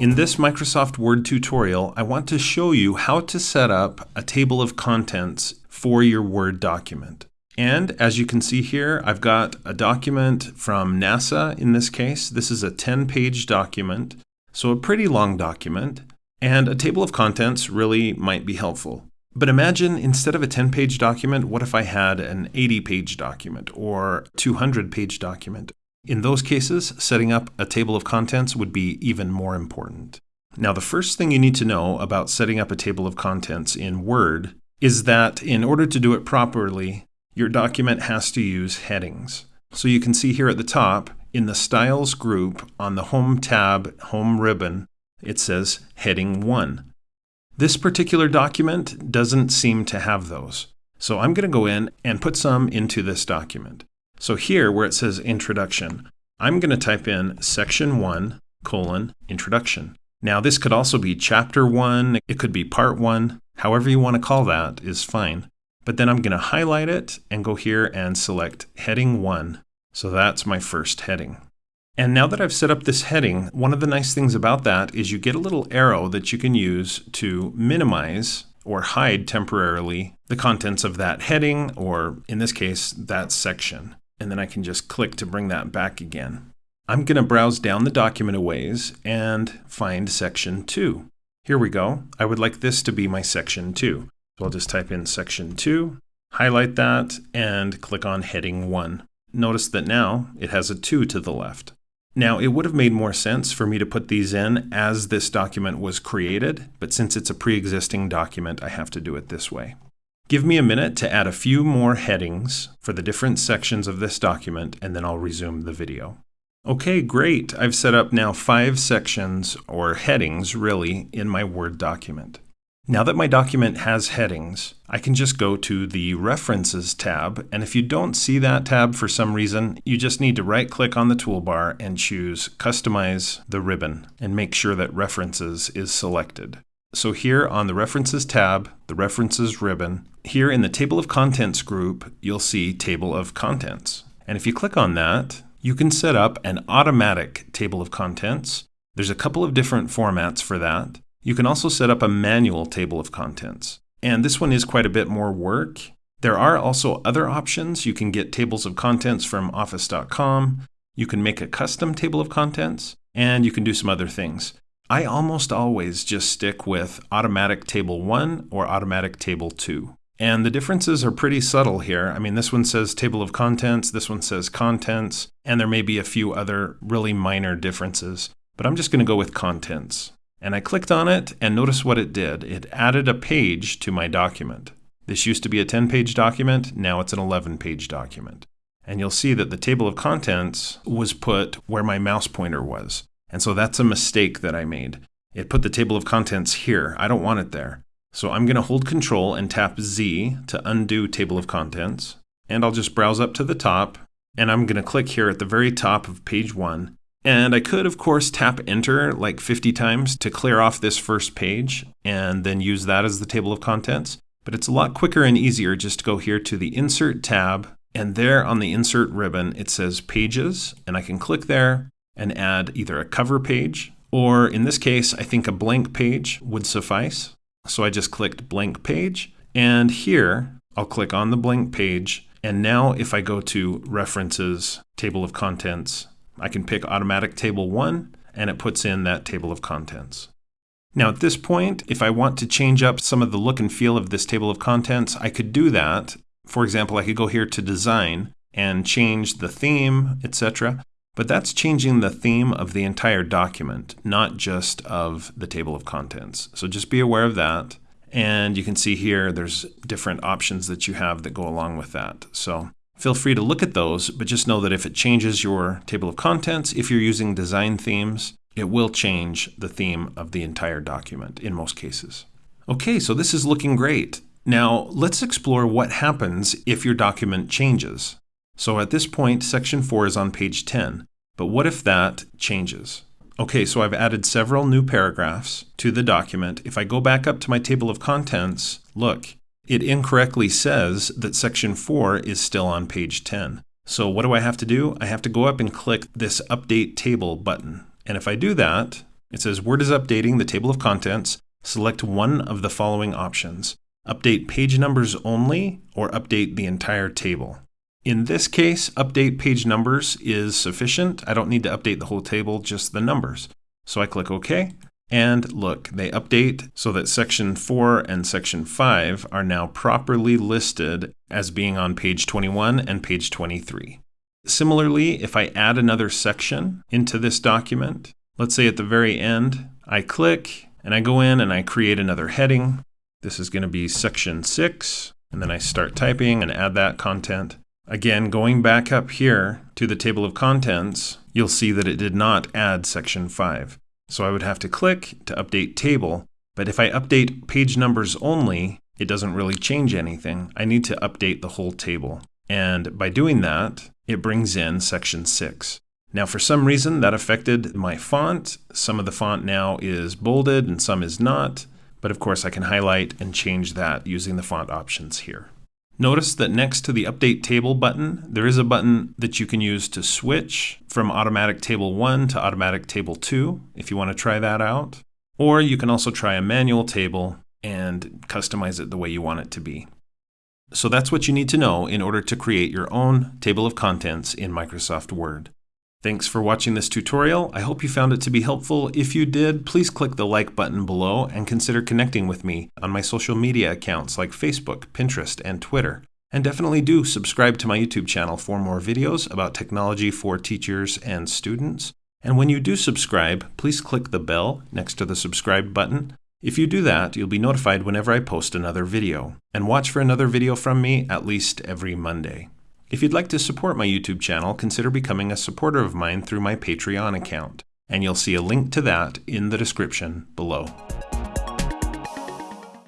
In this Microsoft Word tutorial, I want to show you how to set up a table of contents for your Word document. And as you can see here, I've got a document from NASA in this case. This is a 10-page document, so a pretty long document. And a table of contents really might be helpful. But imagine instead of a 10-page document, what if I had an 80-page document or 200-page document? In those cases, setting up a table of contents would be even more important. Now, the first thing you need to know about setting up a table of contents in Word is that in order to do it properly, your document has to use headings. So you can see here at the top, in the Styles group on the Home tab, Home ribbon, it says Heading 1. This particular document doesn't seem to have those. So I'm going to go in and put some into this document. So here where it says introduction, I'm going to type in section 1 colon introduction. Now this could also be chapter 1, it could be part 1, however you want to call that is fine. But then I'm going to highlight it and go here and select heading 1. So that's my first heading. And now that I've set up this heading, one of the nice things about that is you get a little arrow that you can use to minimize or hide temporarily the contents of that heading, or in this case, that section and then I can just click to bring that back again. I'm going to browse down the document a ways and find section 2. Here we go. I would like this to be my section 2. So I'll just type in section 2, highlight that, and click on heading 1. Notice that now it has a 2 to the left. Now, it would have made more sense for me to put these in as this document was created, but since it's a pre-existing document, I have to do it this way. Give me a minute to add a few more headings for the different sections of this document, and then I'll resume the video. Okay, great. I've set up now five sections, or headings really, in my Word document. Now that my document has headings, I can just go to the References tab, and if you don't see that tab for some reason, you just need to right-click on the toolbar and choose Customize the ribbon, and make sure that References is selected. So here on the References tab, the References ribbon, here in the Table of Contents group, you'll see Table of Contents. And if you click on that, you can set up an automatic table of contents. There's a couple of different formats for that. You can also set up a manual table of contents. And this one is quite a bit more work. There are also other options. You can get tables of contents from office.com. You can make a custom table of contents, and you can do some other things. I almost always just stick with automatic table 1 or automatic table 2. And the differences are pretty subtle here. I mean, this one says table of contents, this one says contents, and there may be a few other really minor differences. But I'm just going to go with contents. And I clicked on it, and notice what it did. It added a page to my document. This used to be a 10-page document, now it's an 11-page document. And you'll see that the table of contents was put where my mouse pointer was. And so that's a mistake that I made. It put the table of contents here. I don't want it there. So I'm going to hold Control and tap Z to undo table of contents. And I'll just browse up to the top. And I'm going to click here at the very top of page 1. And I could, of course, tap Enter like 50 times to clear off this first page and then use that as the table of contents. But it's a lot quicker and easier just to go here to the Insert tab. And there on the Insert ribbon, it says Pages. And I can click there and add either a cover page, or in this case, I think a blank page would suffice. So I just clicked blank page, and here I'll click on the blank page, and now if I go to References, Table of Contents, I can pick Automatic Table 1, and it puts in that table of contents. Now at this point, if I want to change up some of the look and feel of this table of contents, I could do that. For example, I could go here to Design and change the theme, etc. But that's changing the theme of the entire document, not just of the table of contents. So just be aware of that. And you can see here there's different options that you have that go along with that. So feel free to look at those, but just know that if it changes your table of contents, if you're using design themes, it will change the theme of the entire document in most cases. Okay, so this is looking great. Now let's explore what happens if your document changes. So at this point, section 4 is on page 10. But what if that changes? Okay, so I've added several new paragraphs to the document. If I go back up to my table of contents, look, it incorrectly says that section 4 is still on page 10. So what do I have to do? I have to go up and click this Update Table button. And if I do that, It says Word is updating the table of contents. Select one of the following options. Update page numbers only or update the entire table. In this case, update page numbers is sufficient. I don't need to update the whole table, just the numbers. So I click OK. And look, they update so that section 4 and section 5 are now properly listed as being on page 21 and page 23. Similarly, if I add another section into this document, let's say at the very end, I click and I go in and I create another heading. This is going to be section 6, and then I start typing and add that content. Again, going back up here to the table of contents, you'll see that it did not add section 5. So I would have to click to update table, but if I update page numbers only, it doesn't really change anything. I need to update the whole table. And by doing that, it brings in section 6. Now for some reason that affected my font. Some of the font now is bolded and some is not, but of course I can highlight and change that using the font options here. Notice that next to the Update Table button, there is a button that you can use to switch from Automatic Table 1 to Automatic Table 2, if you want to try that out. Or you can also try a manual table and customize it the way you want it to be. So that's what you need to know in order to create your own table of contents in Microsoft Word. Thanks for watching this tutorial. I hope you found it to be helpful. If you did, please click the like button below and consider connecting with me on my social media accounts like Facebook, Pinterest, and Twitter. And definitely do subscribe to my YouTube channel for more videos about technology for teachers and students. And when you do subscribe, please click the bell next to the subscribe button. If you do that, you'll be notified whenever I post another video. And watch for another video from me at least every Monday. If you'd like to support my YouTube channel, consider becoming a supporter of mine through my Patreon account, and you'll see a link to that in the description below.